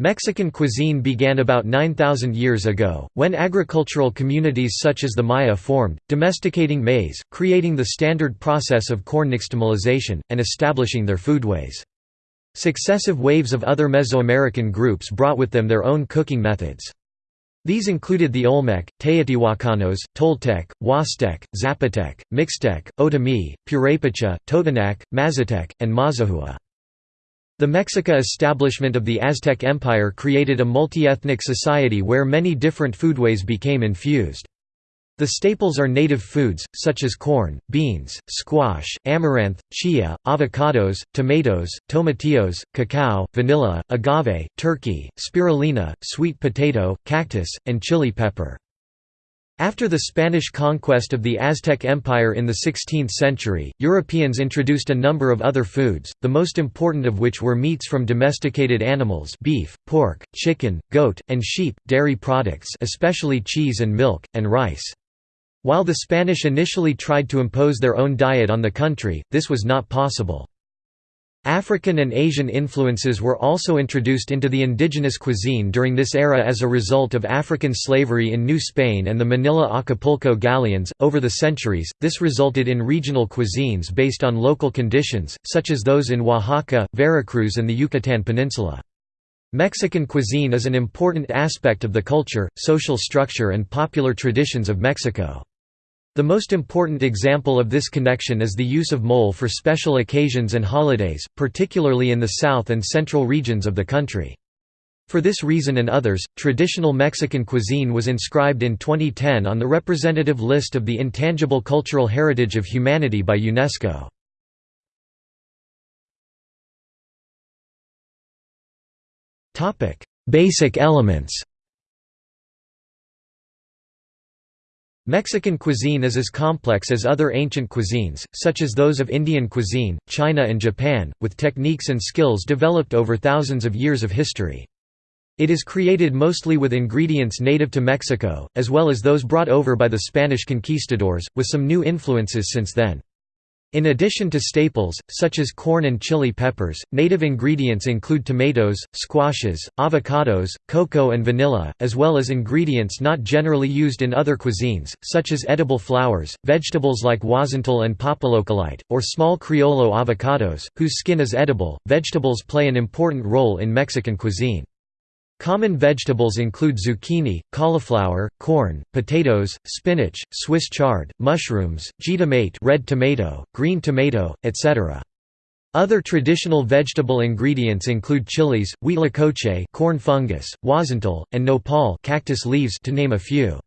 Mexican cuisine began about 9,000 years ago, when agricultural communities such as the Maya formed, domesticating maize, creating the standard process of corn nixtamalization, and establishing their foodways. Successive waves of other Mesoamerican groups brought with them their own cooking methods. These included the Olmec, Teotihuacanos, Toltec, Huastec, Zapotec, Mixtec, Otomi, Purepecha, Totonac, Mazatec, and Mazahua. The Mexica establishment of the Aztec Empire created a multi-ethnic society where many different foodways became infused. The staples are native foods, such as corn, beans, squash, amaranth, chia, avocados, tomatoes, tomatillos, cacao, vanilla, agave, turkey, spirulina, sweet potato, cactus, and chili pepper. After the Spanish conquest of the Aztec Empire in the 16th century, Europeans introduced a number of other foods, the most important of which were meats from domesticated animals beef, pork, chicken, goat, and sheep, dairy products especially cheese and milk, and rice. While the Spanish initially tried to impose their own diet on the country, this was not possible. African and Asian influences were also introduced into the indigenous cuisine during this era as a result of African slavery in New Spain and the Manila Acapulco galleons. Over the centuries, this resulted in regional cuisines based on local conditions, such as those in Oaxaca, Veracruz, and the Yucatan Peninsula. Mexican cuisine is an important aspect of the culture, social structure, and popular traditions of Mexico. The most important example of this connection is the use of mole for special occasions and holidays, particularly in the south and central regions of the country. For this reason and others, traditional Mexican cuisine was inscribed in 2010 on the representative list of the Intangible Cultural Heritage of Humanity by UNESCO. Basic elements Mexican cuisine is as complex as other ancient cuisines, such as those of Indian cuisine, China and Japan, with techniques and skills developed over thousands of years of history. It is created mostly with ingredients native to Mexico, as well as those brought over by the Spanish conquistadors, with some new influences since then. In addition to staples, such as corn and chili peppers, native ingredients include tomatoes, squashes, avocados, cocoa and vanilla, as well as ingredients not generally used in other cuisines, such as edible flowers, vegetables like huauzontle and papaloquelite, or small criollo avocados, whose skin is edible. Vegetables play an important role in Mexican cuisine. Common vegetables include zucchini, cauliflower, corn, potatoes, spinach, Swiss chard, mushrooms, jitomate red tomato, green tomato, etc. Other traditional vegetable ingredients include chilies, huitlacoche corn fungus, huauzontle, and nopal cactus leaves to name a few.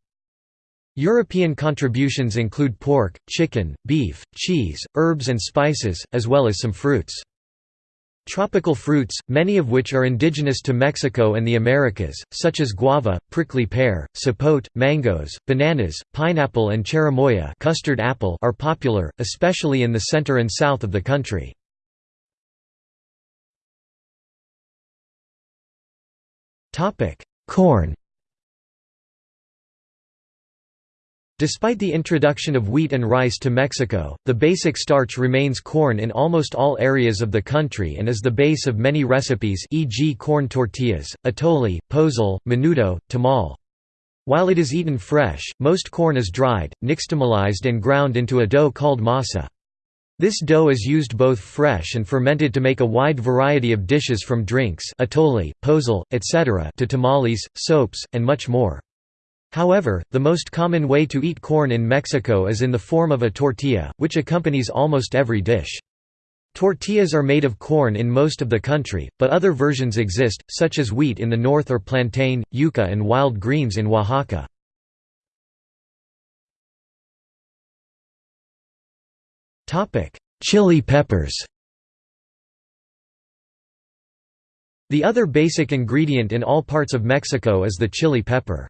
European contributions include pork, chicken, beef, cheese, herbs and spices, as well as some fruits. Tropical fruits, many of which are indigenous to Mexico and the Americas, such as guava, prickly pear, sapote, mangoes, bananas, pineapple and cherimoya custard apple are popular, especially in the center and south of the country. Corn Despite the introduction of wheat and rice to Mexico, the basic starch remains corn in almost all areas of the country and is the base of many recipes e.g. corn tortillas, atole, pozole, menudo, tamal. While it is eaten fresh, most corn is dried, nixtamalized and ground into a dough called masa. This dough is used both fresh and fermented to make a wide variety of dishes from drinks atole, pozole, etc. to tamales, sopes, and much more. However, the most common way to eat corn in Mexico is in the form of a tortilla, which accompanies almost every dish. Tortillas are made of corn in most of the country, but other versions exist, such as wheat in the north or plantain, yuca and wild greens in Oaxaca. Chili peppers The other basic ingredient in all parts of Mexico is the chili pepper.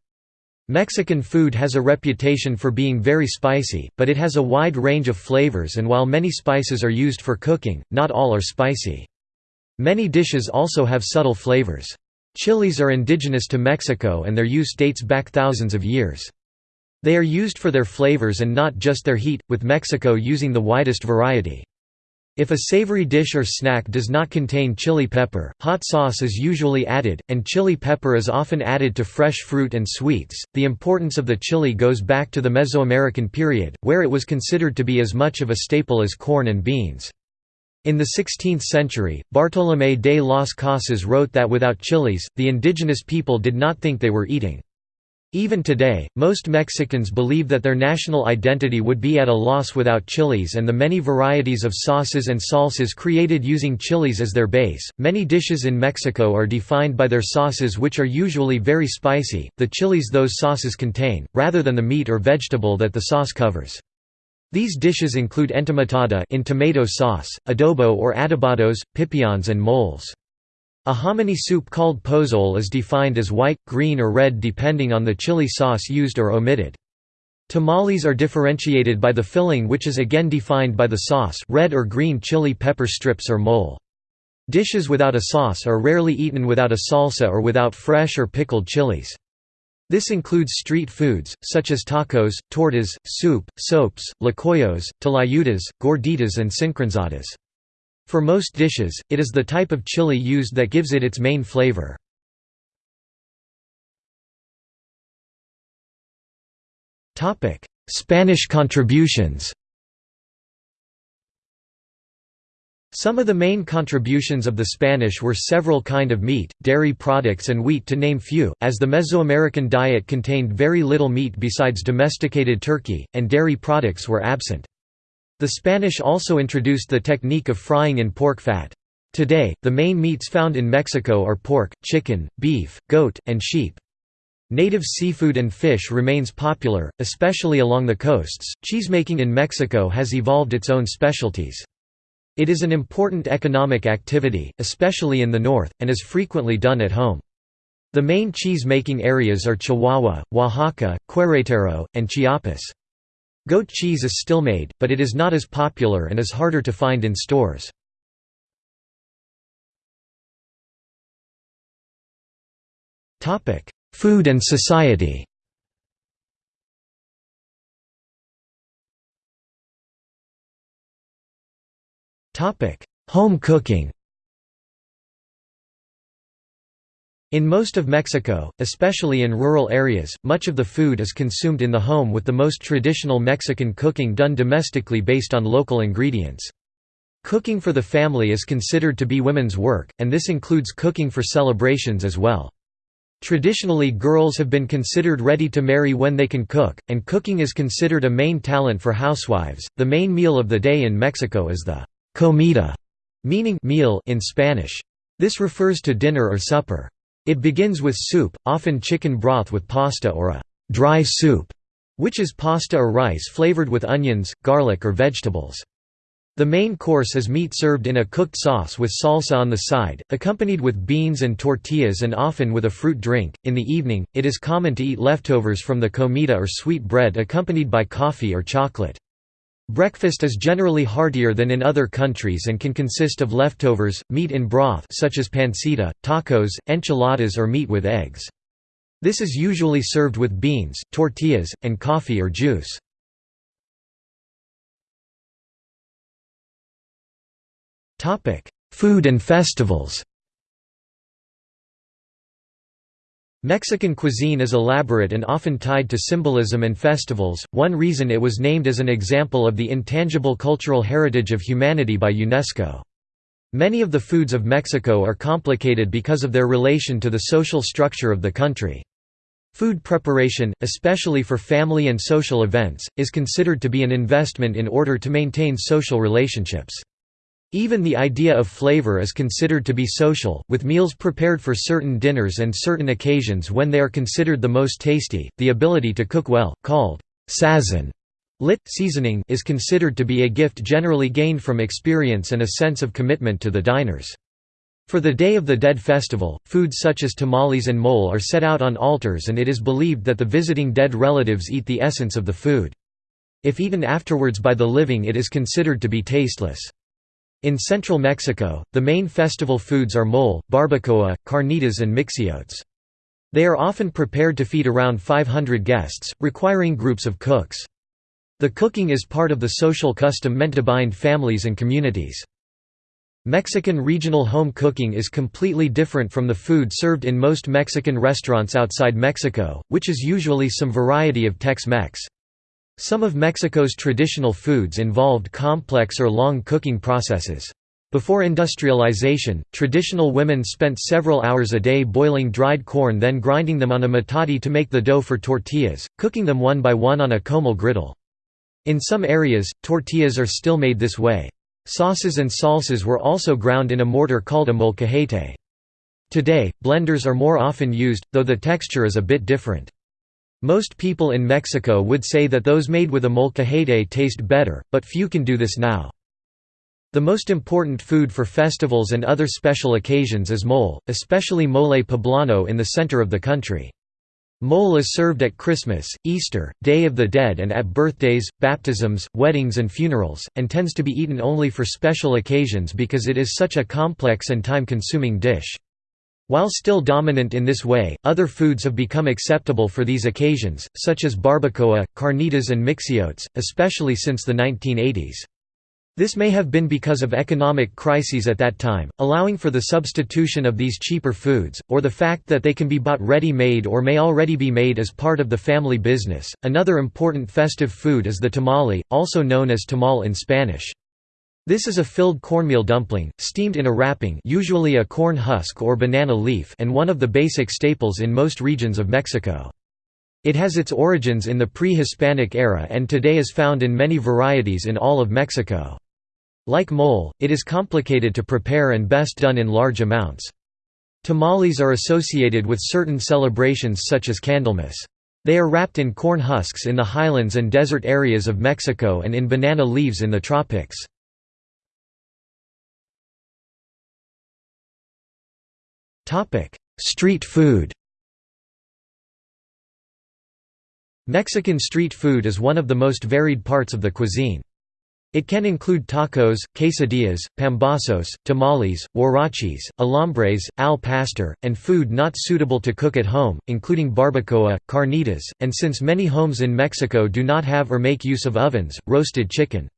Mexican food has a reputation for being very spicy, but it has a wide range of flavors and while many spices are used for cooking, not all are spicy. Many dishes also have subtle flavors. Chilies are indigenous to Mexico and their use dates back thousands of years. They are used for their flavors and not just their heat, with Mexico using the widest variety. If a savory dish or snack does not contain chili pepper, hot sauce is usually added, and chili pepper is often added to fresh fruit and sweets. The importance of the chili goes back to the Mesoamerican period, where it was considered to be as much of a staple as corn and beans. In the 16th century, Bartolomé de las Casas wrote that without chilies, the indigenous people did not think they were eating. Even today, most Mexicans believe that their national identity would be at a loss without chilies and the many varieties of sauces and salsas created using chilies as their base. Many dishes in Mexico are defined by their sauces, which are usually very spicy, the chilies those sauces contain, rather than the meat or vegetable that the sauce covers. These dishes include entomatada in tomato sauce, adobo or adobados, pipians and moles. A hominy soup called pozole is defined as white, green or red depending on the chili sauce used or omitted. Tamales are differentiated by the filling which is again defined by the sauce red or green chili pepper strips or mole. Dishes without a sauce are rarely eaten without a salsa or without fresh or pickled chilies. This includes street foods, such as tacos, tortas, soup, sopes, tlacoyos, tlayudas, gorditas and sincronizadas. For most dishes, it is the type of chili used that gives it its main flavor. Spanish contributions Some of the main contributions of the Spanish were several kind of meat, dairy products and wheat to name few, as the Mesoamerican diet contained very little meat besides domesticated turkey, and dairy products were absent. The Spanish also introduced the technique of frying in pork fat. Today, the main meats found in Mexico are pork, chicken, beef, goat, and sheep. Native seafood and fish remains popular, especially along the coasts. Cheesemaking in Mexico has evolved its own specialties. It is an important economic activity, especially in the north, and is frequently done at home. The main cheese-making areas are Chihuahua, Oaxaca, Querétaro, and Chiapas. Goat cheese is still made, but it is not as popular and is harder to find in stores. Food and society Home cooking In most of Mexico, especially in rural areas, much of the food is consumed in the home with the most traditional Mexican cooking done domestically based on local ingredients. Cooking for the family is considered to be women's work, and this includes cooking for celebrations as well. Traditionally girls have been considered ready to marry when they can cook, and cooking is considered a main talent for housewives. The main meal of the day in Mexico is the comida, meaning meal in Spanish. This refers to dinner or supper. It begins with soup, often chicken broth with pasta or a dry soup, which is pasta or rice flavored with onions, garlic or vegetables. The main course is meat served in a cooked sauce with salsa on the side, accompanied with beans and tortillas and often with a fruit drink. In the evening, it is common to eat leftovers from the comida or sweet bread accompanied by coffee or chocolate. Breakfast is generally heartier than in other countries and can consist of leftovers, meat in broth such as pancita, tacos, enchiladas or meat with eggs. This is usually served with beans, tortillas, and coffee or juice. Food and festivals Mexican cuisine is elaborate and often tied to symbolism and festivals, one reason it was named as an example of the intangible cultural heritage of humanity by UNESCO. Many of the foods of Mexico are complicated because of their relation to the social structure of the country. Food preparation, especially for family and social events, is considered to be an investment in order to maintain social relationships. Even the idea of flavor is considered to be social, with meals prepared for certain dinners and certain occasions when they are considered the most tasty. The ability to cook well, called sazon, lit seasoning, is considered to be a gift generally gained from experience and a sense of commitment to the diners. For the Day of the Dead festival, foods such as tamales and mole are set out on altars and it is believed that the visiting dead relatives eat the essence of the food. If eaten afterwards by the living it is considered to be tasteless. In central Mexico, the main festival foods are mole, barbacoa, carnitas and mixiotes. They are often prepared to feed around 500 guests, requiring groups of cooks. The cooking is part of the social custom meant to bind families and communities. Mexican regional home cooking is completely different from the food served in most Mexican restaurants outside Mexico, which is usually some variety of Tex-Mex. Some of Mexico's traditional foods involved complex or long cooking processes. Before industrialization, traditional women spent several hours a day boiling dried corn then grinding them on a metate to make the dough for tortillas, cooking them one by one on a comal griddle. In some areas, tortillas are still made this way. Sauces and salsas were also ground in a mortar called a molcajete. Today, blenders are more often used, though the texture is a bit different. Most people in Mexico would say that those made with a molcajete taste better, but few can do this now. The most important food for festivals and other special occasions is mole, especially mole poblano in the center of the country. Mole is served at Christmas, Easter, Day of the Dead and at birthdays, baptisms, weddings and funerals, and tends to be eaten only for special occasions because it is such a complex and time-consuming dish. While still dominant in this way, other foods have become acceptable for these occasions, such as barbacoa, carnitas and mixiotes, especially since the 1980s. This may have been because of economic crises at that time, allowing for the substitution of these cheaper foods, or the fact that they can be bought ready made or may already be made as part of the family business. Another important festive food is the tamale, also known as tamal in Spanish. This is a filled cornmeal dumpling, steamed in a wrapping usually a corn husk or banana leaf and one of the basic staples in most regions of Mexico. It has its origins in the pre-Hispanic era and today is found in many varieties in all of Mexico. Like mole, it is complicated to prepare and best done in large amounts. Tamales are associated with certain celebrations such as Candlemas. They are wrapped in corn husks in the highlands and desert areas of Mexico and in banana leaves in the tropics. Street food Mexican street food is one of the most varied parts of the cuisine. It can include tacos, quesadillas, pambazos, tamales, huaraches, alambres, al pastor, and food not suitable to cook at home, including barbacoa, carnitas, and since many homes in Mexico do not have or make use of ovens, roasted chicken.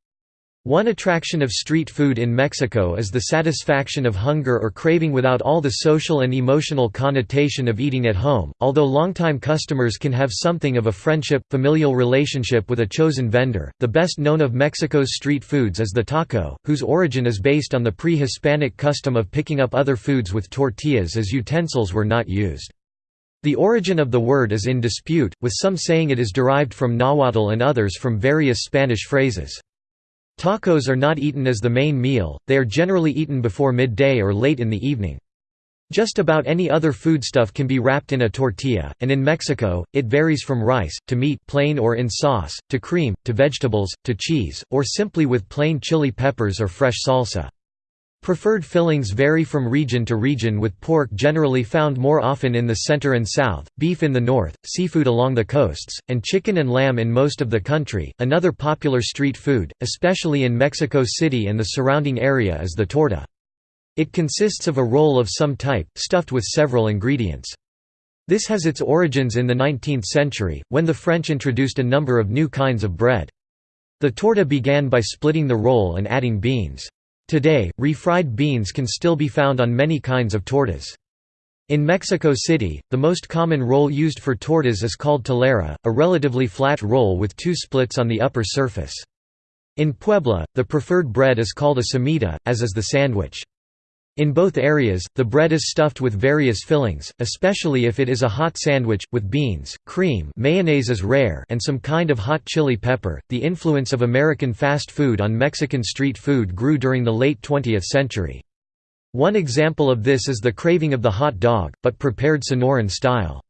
One attraction of street food in Mexico is the satisfaction of hunger or craving without all the social and emotional connotation of eating at home, although longtime customers can have something of a friendship, familial relationship with a chosen vendor. The best known of Mexico's street foods is the taco, whose origin is based on the pre-Hispanic custom of picking up other foods with tortillas as utensils were not used. The origin of the word is in dispute, with some saying it is derived from Nahuatl and others from various Spanish phrases. Tacos are not eaten as the main meal, they are generally eaten before midday or late in the evening. Just about any other foodstuff can be wrapped in a tortilla, and in Mexico, it varies from rice, to meat plain or in sauce, to cream, to vegetables, to cheese, or simply with plain chili peppers or fresh salsa. Preferred fillings vary from region to region with pork generally found more often in the center and south, beef in the north, seafood along the coasts, and chicken and lamb in most of the country. Another popular street food, especially in Mexico City and the surrounding area is the torta. It consists of a roll of some type, stuffed with several ingredients. This has its origins in the 19th century, when the French introduced a number of new kinds of bread. The torta began by splitting the roll and adding beans. Today, refried beans can still be found on many kinds of tortas. In Mexico City, the most common roll used for tortas is called telera, a relatively flat roll with two splits on the upper surface. In Puebla, the preferred bread is called a semita, as is the sandwich. In both areas, the bread is stuffed with various fillings, especially if it is a hot sandwich, with beans, cream mayonnaise is rare and some kind of hot chili pepper. The influence of American fast food on Mexican street food grew during the late 20th century. One example of this is the craving of the hot dog, but prepared Sonoran style.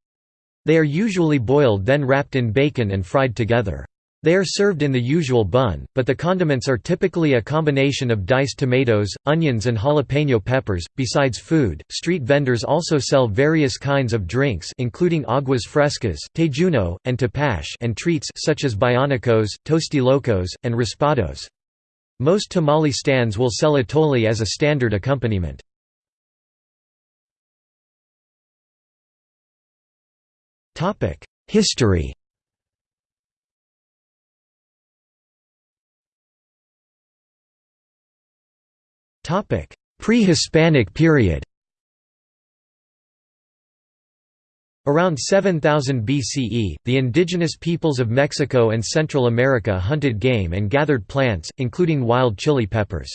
They are usually boiled then wrapped in bacon and fried together. They are served in the usual bun, but the condiments are typically a combination of diced tomatoes, onions, and jalapeno peppers. Besides food, street vendors also sell various kinds of drinks, including aguas frescas, tejuino, and tepache, and treats such as bionicos, tostilocos, and raspados. Most tamale stands will sell atole as a standard accompaniment. History pre-Hispanic period Around 7000 BCE, the indigenous peoples of Mexico and Central America hunted game and gathered plants, including wild chili peppers.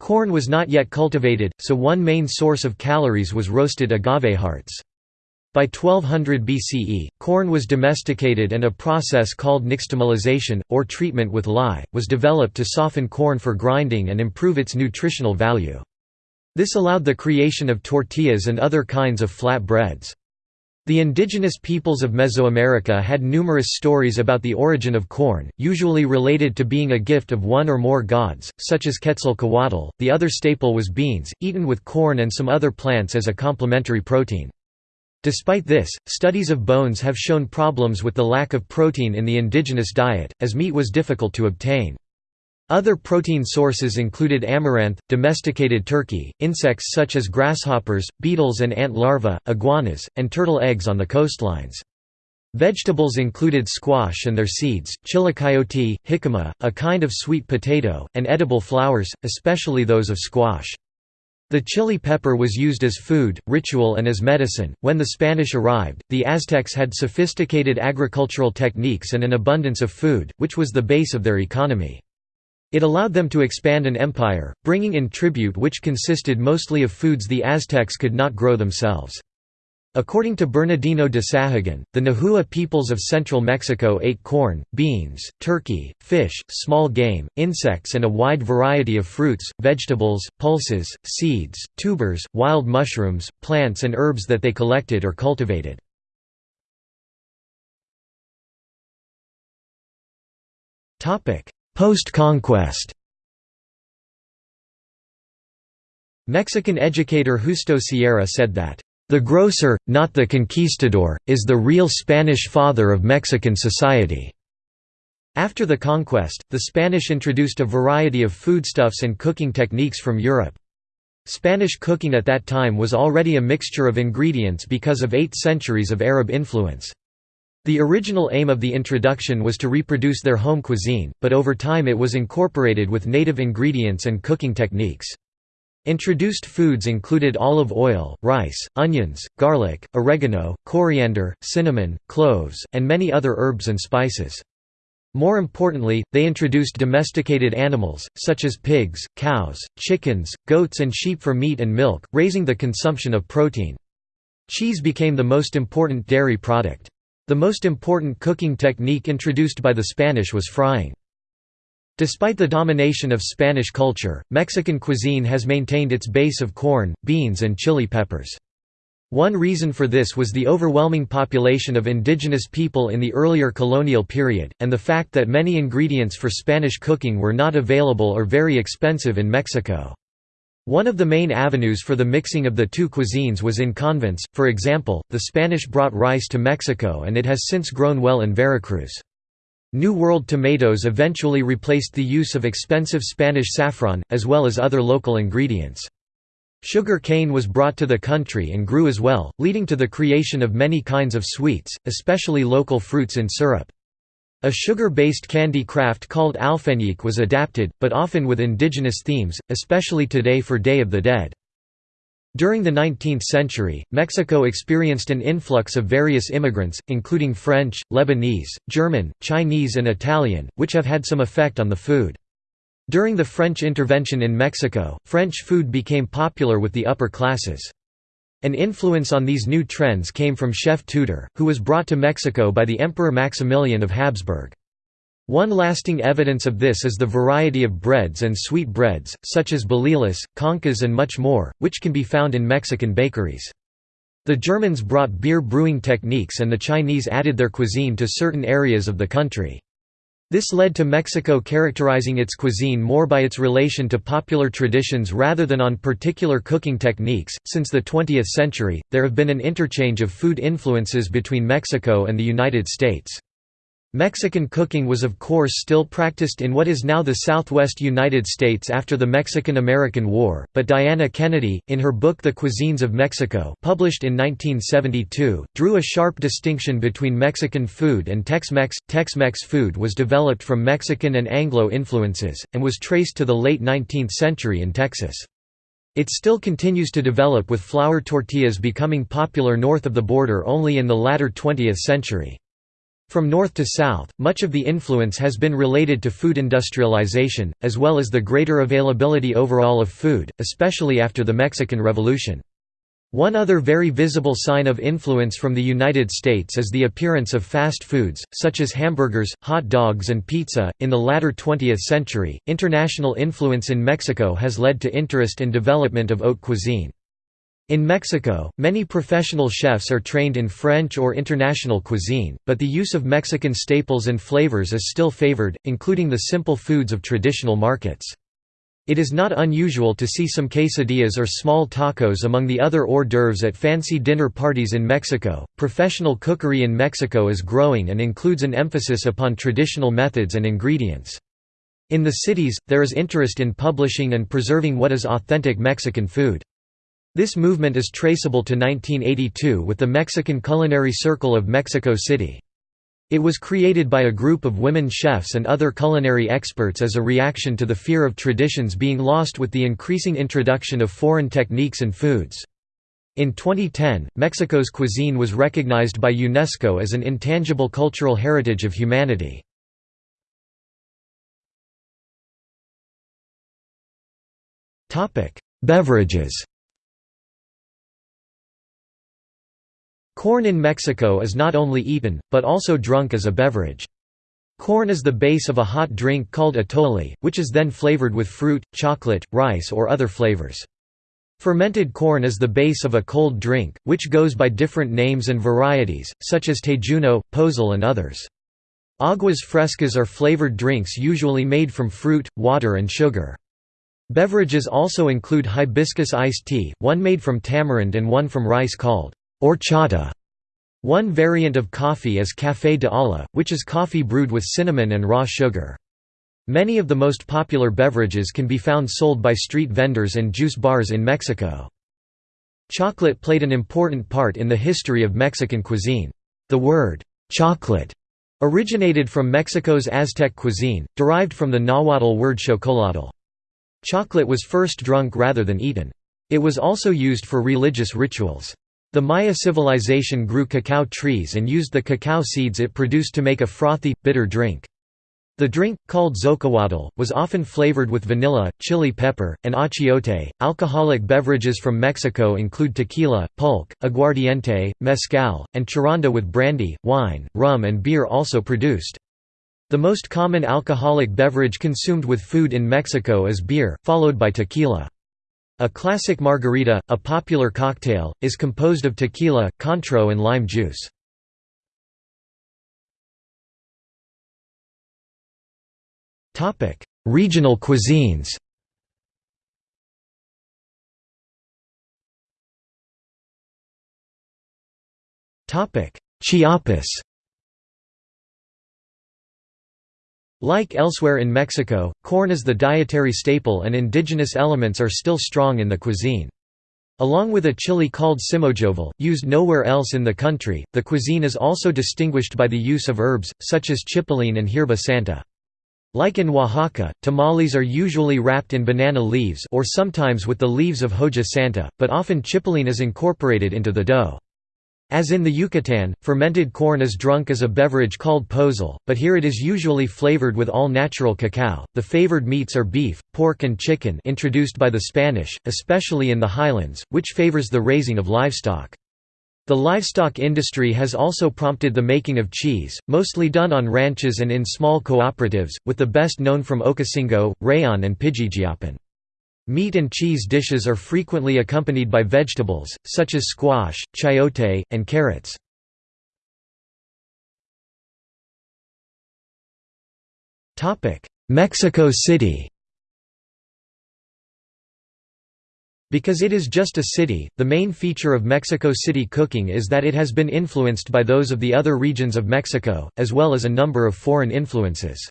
Corn was not yet cultivated, so one main source of calories was roasted agave hearts. By 1200 BCE, corn was domesticated and a process called nixtamalization, or treatment with lye, was developed to soften corn for grinding and improve its nutritional value. This allowed the creation of tortillas and other kinds of flat breads. The indigenous peoples of Mesoamerica had numerous stories about the origin of corn, usually related to being a gift of one or more gods, such as Quetzalcoatl. The other staple was beans, eaten with corn and some other plants as a complementary protein. Despite this, studies of bones have shown problems with the lack of protein in the indigenous diet, as meat was difficult to obtain. Other protein sources included amaranth, domesticated turkey, insects such as grasshoppers, beetles and ant larvae, iguanas, and turtle eggs on the coastlines. Vegetables included squash and their seeds, chilacayote, jicama, a kind of sweet potato, and edible flowers, especially those of squash. The chili pepper was used as food, ritual and as medicine. When the Spanish arrived, the Aztecs had sophisticated agricultural techniques and an abundance of food, which was the base of their economy. It allowed them to expand an empire, bringing in tribute which consisted mostly of foods the Aztecs could not grow themselves. According to Bernardino de Sahagun, the Nahua peoples of central Mexico ate corn, beans, turkey, fish, small game, insects and a wide variety of fruits, vegetables, pulses, seeds, tubers, wild mushrooms, plants and herbs that they collected or cultivated. Post-conquest Mexican educator Justo Sierra said that, "...the grocer, not the conquistador, is the real Spanish father of Mexican society." After the conquest, the Spanish introduced a variety of foodstuffs and cooking techniques from Europe. Spanish cooking at that time was already a mixture of ingredients because of eight centuries of Arab influence. The original aim of the introduction was to reproduce their home cuisine, but over time it was incorporated with native ingredients and cooking techniques. Introduced foods included olive oil, rice, onions, garlic, oregano, coriander, cinnamon, cloves, and many other herbs and spices. More importantly, they introduced domesticated animals, such as pigs, cows, chickens, goats and sheep for meat and milk, raising the consumption of protein. Cheese became the most important dairy product. The most important cooking technique introduced by the Spanish was frying. Despite the domination of Spanish culture, Mexican cuisine has maintained its base of corn, beans and chili peppers. One reason for this was the overwhelming population of indigenous people in the earlier colonial period, and the fact that many ingredients for Spanish cooking were not available or very expensive in Mexico. One of the main avenues for the mixing of the two cuisines was in convents, for example, the Spanish brought rice to Mexico and it has since grown well in Veracruz. New World tomatoes eventually replaced the use of expensive Spanish saffron, as well as other local ingredients. Sugar cane was brought to the country and grew as well, leading to the creation of many kinds of sweets, especially local fruits in syrup. A sugar-based candy craft called alfeñique was adapted, but often with indigenous themes, especially today for Day of the Dead. During the 19th century, Mexico experienced an influx of various immigrants, including French, Lebanese, German, Chinese and Italian, which have had some effect on the food. During the French intervention in Mexico, French food became popular with the upper classes. An influence on these new trends came from Chef Tudor, who was brought to Mexico by the Emperor Maximilian of Habsburg. One lasting evidence of this is the variety of breads and sweet breads, such as bolillos, conchas and much more, which can be found in Mexican bakeries. The Germans brought beer brewing techniques and the Chinese added their cuisine to certain areas of the country. This led to Mexico characterizing its cuisine more by its relation to popular traditions rather than on particular cooking techniques. Since the 20th century, there have been an interchange of food influences between Mexico and the United States. Mexican cooking was of course still practiced in what is now the southwest United States after the Mexican–American War, but Diana Kennedy, in her book The Cuisines of Mexico published in 1972, drew a sharp distinction between Mexican food and Tex-Mex. Tex-Mex food was developed from Mexican and Anglo influences, and was traced to the late 19th century in Texas. It still continues to develop with flour tortillas becoming popular north of the border only in the latter 20th century. From north to south, much of the influence has been related to food industrialization, as well as the greater availability overall of food, especially after the Mexican Revolution. One other very visible sign of influence from the United States is the appearance of fast foods, such as hamburgers, hot dogs, and pizza. In the latter 20th century, international influence in Mexico has led to interest and development of haute cuisine. In Mexico, many professional chefs are trained in French or international cuisine, but the use of Mexican staples and flavors is still favored, including the simple foods of traditional markets. It is not unusual to see some quesadillas or small tacos among the other hors d'oeuvres at fancy dinner parties in Mexico. Professional cookery in Mexico is growing and includes an emphasis upon traditional methods and ingredients. In the cities, there is interest in publishing and preserving what is authentic Mexican food. This movement is traceable to 1982 with the Mexican Culinary Circle of Mexico City. It was created by a group of women chefs and other culinary experts as a reaction to the fear of traditions being lost with the increasing introduction of foreign techniques and foods. In 2010, Mexico's cuisine was recognized by UNESCO as an intangible cultural heritage of humanity. Beverages Corn in Mexico is not only eaten, but also drunk as a beverage. Corn is the base of a hot drink called atole, which is then flavored with fruit, chocolate, rice or other flavors. Fermented corn is the base of a cold drink, which goes by different names and varieties, such as tejuino, pozol and others. Aguas frescas are flavored drinks usually made from fruit, water and sugar. Beverages also include hibiscus iced tea, one made from tamarind and one from rice called horchata. One variant of coffee is café de olla, which is coffee brewed with cinnamon and raw sugar. Many of the most popular beverages can be found sold by street vendors and juice bars in Mexico. Chocolate played an important part in the history of Mexican cuisine. The word, chocolate, originated from Mexico's Aztec cuisine, derived from the Nahuatl word chocolatl. Chocolate was first drunk rather than eaten. It was also used for religious rituals. The Maya civilization grew cacao trees and used the cacao seeds it produced to make a frothy, bitter drink. The drink, called xocoatl, was often flavored with vanilla, chili pepper, and achiote. Alcoholic beverages from Mexico include tequila, pulque, aguardiente, mezcal, and charanda with brandy, wine, rum, and beer also produced. The most common alcoholic beverage consumed with food in Mexico is beer, followed by tequila. A classic margarita, a popular cocktail, is composed of tequila, cointreau and lime juice. Regional cuisines. Chiapas Like elsewhere in Mexico, corn is the dietary staple and indigenous elements are still strong in the cuisine. Along with a chili called simojovel, used nowhere else in the country, the cuisine is also distinguished by the use of herbs, such as chipilín and hierba santa. Like in Oaxaca, tamales are usually wrapped in banana leaves or sometimes with the leaves of hoja santa, but often chipilín is incorporated into the dough. As in the Yucatan, fermented corn is drunk as a beverage called pozol, but here it is usually flavored with all-natural cacao. The favored meats are beef, pork and chicken introduced by the Spanish, especially in the highlands, which favors the raising of livestock. The livestock industry has also prompted the making of cheese, mostly done on ranches and in small cooperatives, with the best known from Ocosingo, Rayon and Pijijiapan. Meat and cheese dishes are frequently accompanied by vegetables, such as squash, chayote, and carrots. Mexico City Because it is just a city, the main feature of Mexico City cooking is that it has been influenced by those of the other regions of Mexico, as well as a number of foreign influences.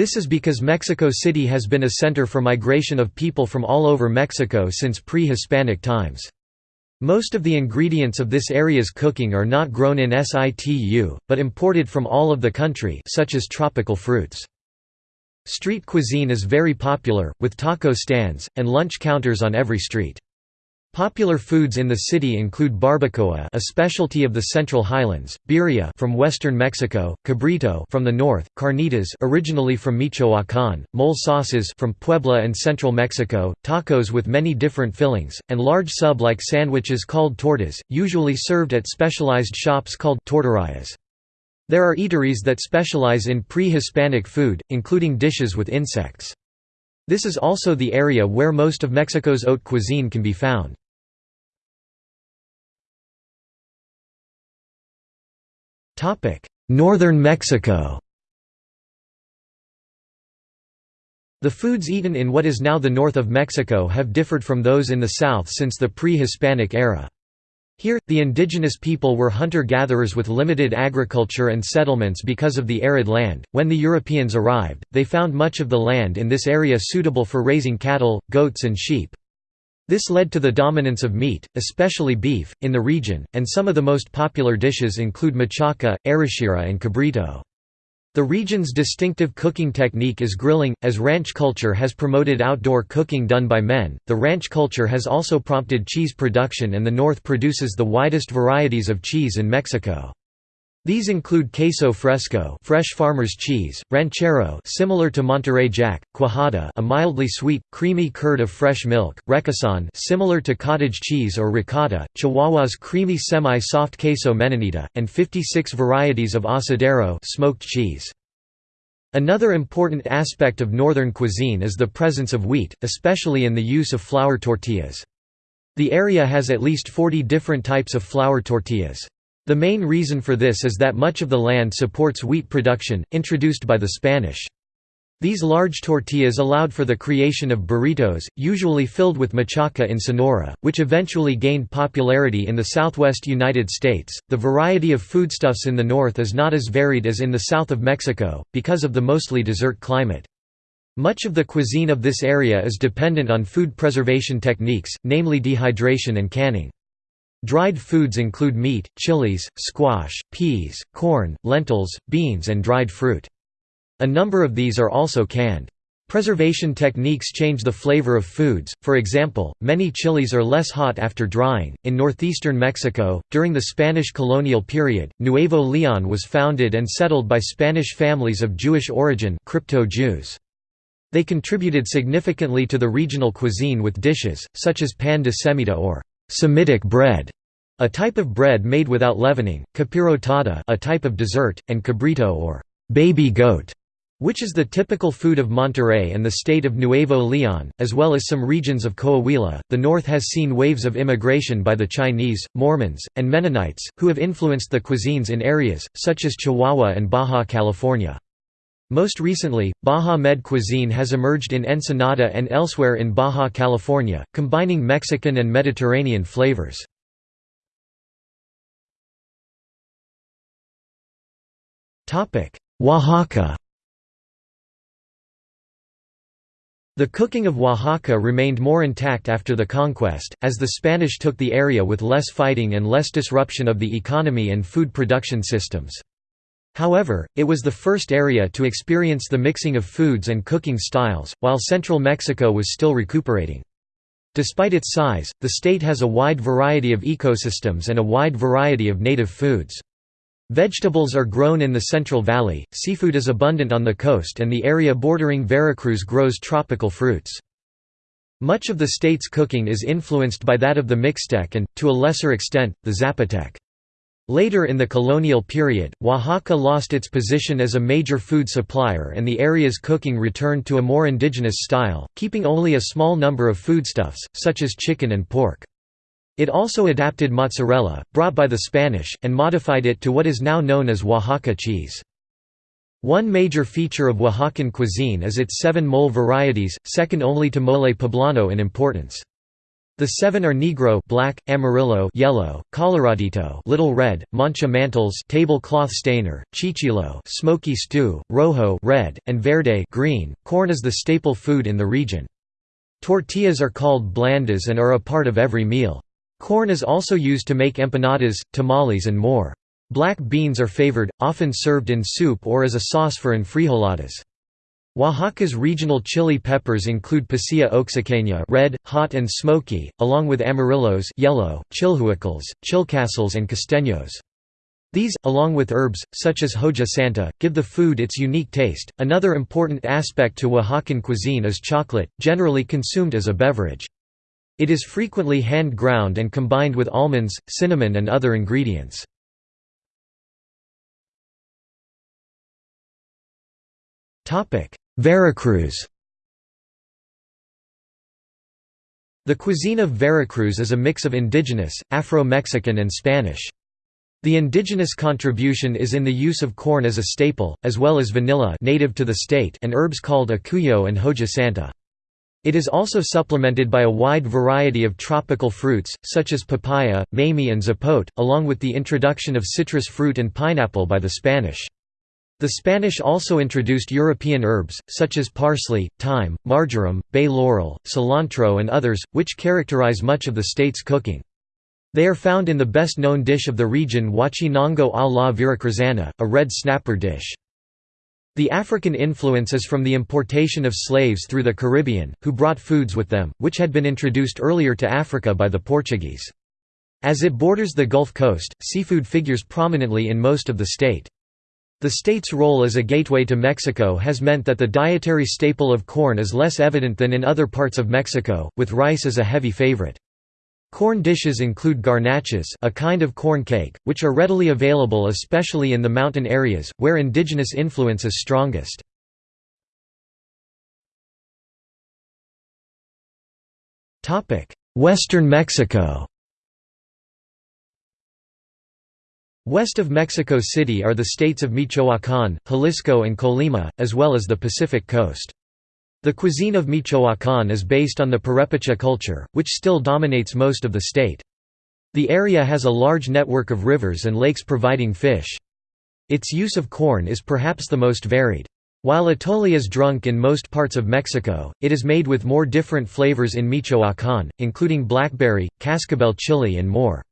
This is because Mexico City has been a center for migration of people from all over Mexico since pre-Hispanic times. Most of the ingredients of this area's cooking are not grown in situ, but imported from all of the country such as tropical fruits. Street cuisine is very popular, with taco stands, and lunch counters on every street. Popular foods in the city include barbacoa, a specialty of the Central Highlands, birria from western Mexico, cabrito from the north, carnitas originally from Michoacán, mole sauces from Puebla and central Mexico, tacos with many different fillings, and large sub-like sandwiches called tortas, usually served at specialized shops called torterías. There are eateries that specialize in pre-Hispanic food, including dishes with insects. This is also the area where most of Mexico's haute cuisine can be found. Northern Mexico The foods eaten in what is now the north of Mexico have differed from those in the south since the pre-Hispanic era. Here, the indigenous people were hunter-gatherers with limited agriculture and settlements because of the arid land. When the Europeans arrived, they found much of the land in this area suitable for raising cattle, goats and sheep. This led to the dominance of meat, especially beef, in the region, and some of the most popular dishes include machaca, arrachera and cabrito. The region's distinctive cooking technique is grilling. As ranch culture has promoted outdoor cooking done by men, the ranch culture has also prompted cheese production and the north produces the widest varieties of cheese in Mexico. These include queso fresco, fresh farmer's cheese, ranchero, similar to Monterey Jack, cuajada, a mildly sweet, creamy curd of fresh milk, requesón, similar to cottage cheese or ricotta, Chihuahua's creamy semi-soft queso menonita, and 56 varieties of asadero, smoked cheese. Another important aspect of northern cuisine is the presence of wheat, especially in the use of flour tortillas. The area has at least 40 different types of flour tortillas. The main reason for this is that much of the land supports wheat production, introduced by the Spanish. These large tortillas allowed for the creation of burritos, usually filled with machaca in Sonora, which eventually gained popularity in the southwest United States. The variety of foodstuffs in the north is not as varied as in the south of Mexico, because of the mostly desert climate. Much of the cuisine of this area is dependent on food preservation techniques, namely dehydration and canning. Dried foods include meat, chilies, squash, peas, corn, lentils, beans and dried fruit. A number of these are also canned. Preservation techniques change the flavor of foods, for example, many chilies are less hot after drying. In northeastern Mexico, during the Spanish colonial period, Nuevo Leon was founded and settled by Spanish families of Jewish origin crypto-Jews. They contributed significantly to the regional cuisine with dishes, such as pan de semita or Semitic bread, a type of bread made without leavening, capirotada a type of dessert, and cabrito or baby goat, which is the typical food of Monterrey and the state of Nuevo Leon, as well as some regions of Coahuila. The north has seen waves of immigration by the Chinese, Mormons, and Mennonites, who have influenced the cuisines in areas, such as Chihuahua and Baja California. Most recently, Baja Med cuisine has emerged in Ensenada and elsewhere in Baja California, combining Mexican and Mediterranean flavors. Oaxaca The cooking of Oaxaca remained more intact after the conquest, as the Spanish took the area with less fighting and less disruption of the economy and food production systems. However, it was the first area to experience the mixing of foods and cooking styles, while central Mexico was still recuperating. Despite its size, the state has a wide variety of ecosystems and a wide variety of native foods. Vegetables are grown in the Central Valley, seafood is abundant on the coast and the area bordering Veracruz grows tropical fruits. Much of the state's cooking is influenced by that of the Mixtec and, to a lesser extent, the Zapotec. Later in the colonial period, Oaxaca lost its position as a major food supplier and the area's cooking returned to a more indigenous style, keeping only a small number of foodstuffs, such as chicken and pork. It also adapted mozzarella, brought by the Spanish, and modified it to what is now known as Oaxaca cheese. One major feature of Oaxacan cuisine is its seven mole varieties, second only to mole poblano in importance. The seven are Negro black, Amarillo yellow, Coloradito little red, Manchamanteles tablecloth stainer, Chichilo smoky stew, Rojo red, and Verde green. Corn is the staple food in the region. Tortillas are called blandas and are a part of every meal. Corn is also used to make empanadas, tamales and more. Black beans are favored, often served in soup or as a sauce for enfrijoladas. Oaxaca's regional chili peppers include Pasilla oaxaqueña red, hot and smoky, along with amarillos yellow, chilhuacles, chilcostle and costeños. These, along with herbs, such as hoja santa, give the food its unique taste. Another important aspect to Oaxacan cuisine is chocolate, generally consumed as a beverage. It is frequently hand ground and combined with almonds, cinnamon and other ingredients. Veracruz The cuisine of Veracruz is a mix of indigenous, Afro-Mexican and Spanish. The indigenous contribution is in the use of corn as a staple, as well as vanilla native to the state and herbs called acuyo and hoja santa. It is also supplemented by a wide variety of tropical fruits, such as papaya, mamey and zapote, along with the introduction of citrus fruit and pineapple by the Spanish. The Spanish also introduced European herbs, such as parsley, thyme, marjoram, bay laurel, cilantro and others, which characterize much of the state's cooking. They are found in the best-known dish of the region huachinango a la veracruzana, a red snapper dish. The African influence is from the importation of slaves through the Caribbean, who brought foods with them, which had been introduced earlier to Africa by the Portuguese. As it borders the Gulf Coast, seafood figures prominently in most of the state. The state's role as a gateway to Mexico has meant that the dietary staple of corn is less evident than in other parts of Mexico, with rice as a heavy favorite. Corn dishes include garnachas a kind of corn cake, which are readily available especially in the mountain areas, where indigenous influence is strongest. Western Mexico West of Mexico City are the states of Michoacán, Jalisco and Colima, as well as the Pacific coast. The cuisine of Michoacán is based on the Purepecha culture, which still dominates most of the state. The area has a large network of rivers and lakes providing fish. Its use of corn is perhaps the most varied. While atole is drunk in most parts of Mexico, it is made with more different flavors in Michoacán, including blackberry, cascabel chili and more.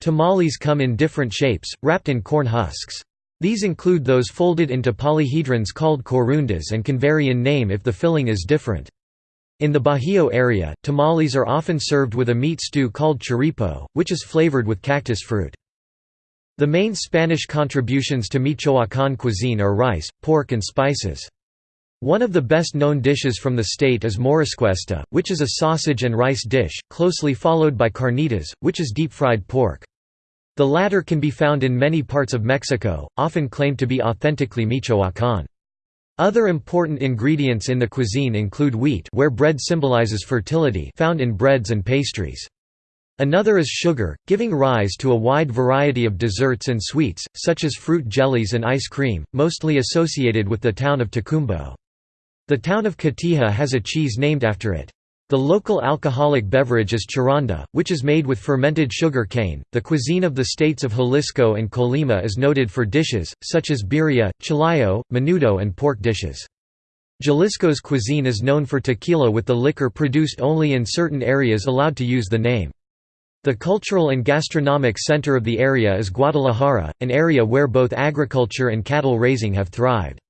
Tamales come in different shapes, wrapped in corn husks. These include those folded into polyhedrons called corundas and can vary in name if the filling is different. In the Bajío area, tamales are often served with a meat stew called churipo, which is flavored with cactus fruit. The main Spanish contributions to Michoacán cuisine are rice, pork and spices. One of the best-known dishes from the state is morisqueta, which is a sausage and rice dish, closely followed by carnitas, which is deep-fried pork. The latter can be found in many parts of Mexico, often claimed to be authentically Michoacán. Other important ingredients in the cuisine include wheat where bread symbolizes fertility found in breads and pastries. Another is sugar, giving rise to a wide variety of desserts and sweets, such as fruit jellies and ice cream, mostly associated with the town of Tocumbo. The town of Cotija has a cheese named after it. The local alcoholic beverage is charanda, which is made with fermented sugar cane. The cuisine of the states of Jalisco and Colima is noted for dishes, such as birria, chilayo, menudo, and pork dishes. Jalisco's cuisine is known for tequila with the liquor produced only in certain areas allowed to use the name. The cultural and gastronomic center of the area is Guadalajara, an area where both agriculture and cattle raising have thrived.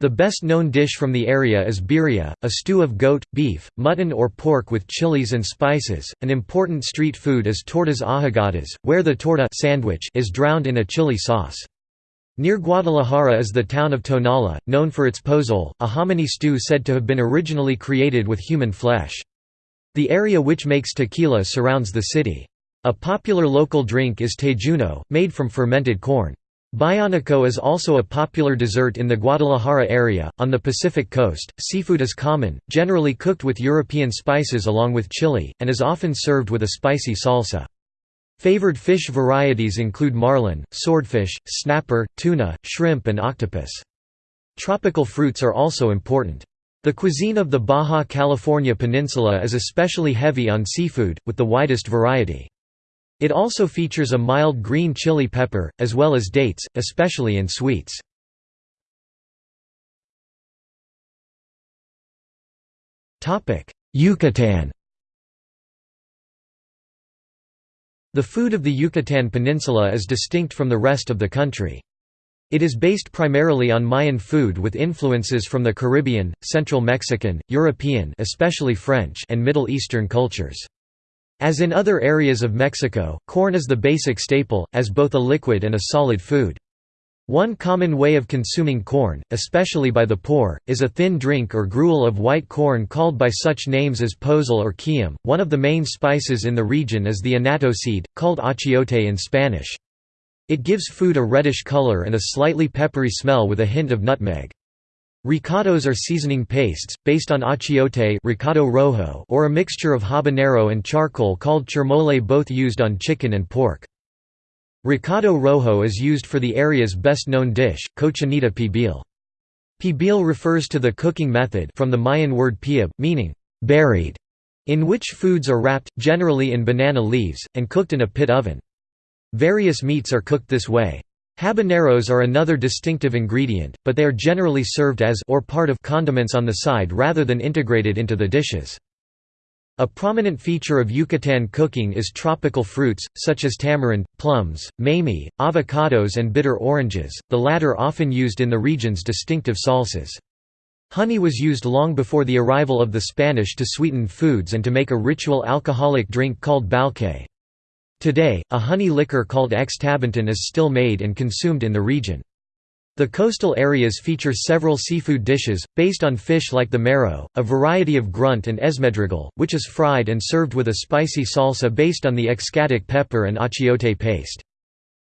The best-known dish from the area is birria, a stew of goat, beef, mutton or pork with chilies and spices. An important street food is tortas ahogadas, where the torta sandwich is drowned in a chili sauce. Near Guadalajara is the town of Tonala, known for its pozole, a hominy stew said to have been originally created with human flesh. The area which makes tequila surrounds the city. A popular local drink is tejuino, made from fermented corn. Bayanico is also a popular dessert in the Guadalajara area. On the Pacific coast, seafood is common, generally cooked with European spices along with chili, and is often served with a spicy salsa. Favored fish varieties include marlin, swordfish, snapper, tuna, shrimp, and octopus. Tropical fruits are also important. The cuisine of the Baja California Peninsula is especially heavy on seafood, with the widest variety. It also features a mild green chili pepper, as well as dates, especially in sweets. Yucatan The food of the Yucatan Peninsula is distinct from the rest of the country. It is based primarily on Mayan food with influences from the Caribbean, Central Mexican, European especially French and Middle Eastern cultures. As in other areas of Mexico, corn is the basic staple, as both a liquid and a solid food. One common way of consuming corn, especially by the poor, is a thin drink or gruel of white corn called by such names as pozol or quiem. One of the main spices in the region is the annatto seed, called achiote in Spanish. It gives food a reddish color and a slightly peppery smell with a hint of nutmeg. Recados are seasoning pastes, based on achiote recado rojo or a mixture of habanero and charcoal called chirmole both used on chicken and pork. Recado rojo is used for the area's best-known dish, cochinita pibil. Pibil refers to the cooking method from the Mayan word piab, meaning buried, in which foods are wrapped, generally in banana leaves, and cooked in a pit oven. Various meats are cooked this way. Habaneros are another distinctive ingredient, but they are generally served as or part of condiments on the side rather than integrated into the dishes. A prominent feature of Yucatan cooking is tropical fruits, such as tamarind, plums, mamey, avocados and bitter oranges, the latter often used in the region's distinctive salsas. Honey was used long before the arrival of the Spanish to sweeten foods and to make a ritual alcoholic drink called balché. Today, a honey liquor called xtabentún is still made and consumed in the region. The coastal areas feature several seafood dishes, based on fish like the mero, a variety of grunt and esmedregal, which is fried and served with a spicy salsa based on the xcatic pepper and achiote paste.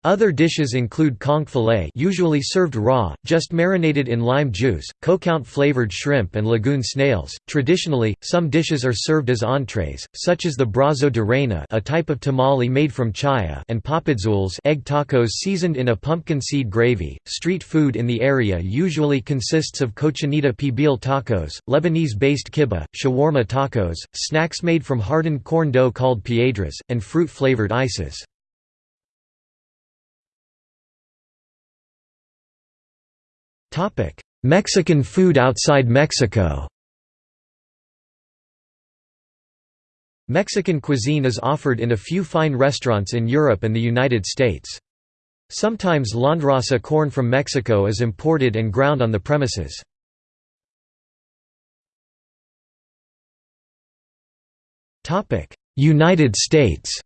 Other dishes include conch fillet usually served raw, just marinated in lime juice, coconut-flavored shrimp and lagoon snails. Traditionally, some dishes are served as entrees, such as the brazo de reina a type of tamale made from chaya and papadzules egg tacos seasoned in a pumpkin seed gravy. Street food in the area usually consists of cochinita pibil tacos, Lebanese-based kibbeh, shawarma tacos, snacks made from hardened corn dough called piedras, and fruit-flavored ices. Mexican food outside Mexico Mexican cuisine is offered in a few fine restaurants in Europe and the United States. Sometimes landrace corn from Mexico is imported and ground on the premises. United States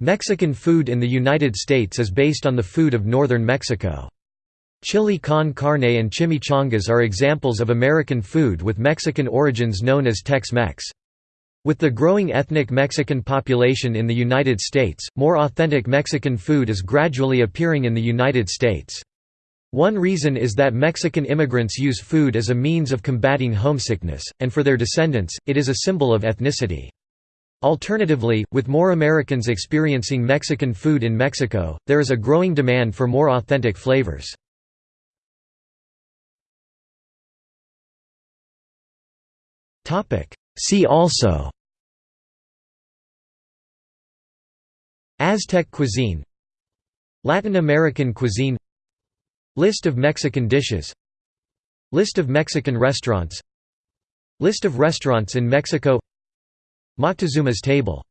Mexican food in the United States is based on the food of northern Mexico. Chili con carne and chimichangas are examples of American food with Mexican origins known as Tex-Mex. With the growing ethnic Mexican population in the United States, more authentic Mexican food is gradually appearing in the United States. One reason is that Mexican immigrants use food as a means of combating homesickness, and for their descendants, it is a symbol of ethnicity. Alternatively, with more Americans experiencing Mexican food in Mexico, there is a growing demand for more authentic flavors. See also Aztec cuisine Latin American cuisine List of Mexican dishes List of Mexican restaurants List of restaurants in Mexico Moctezuma's table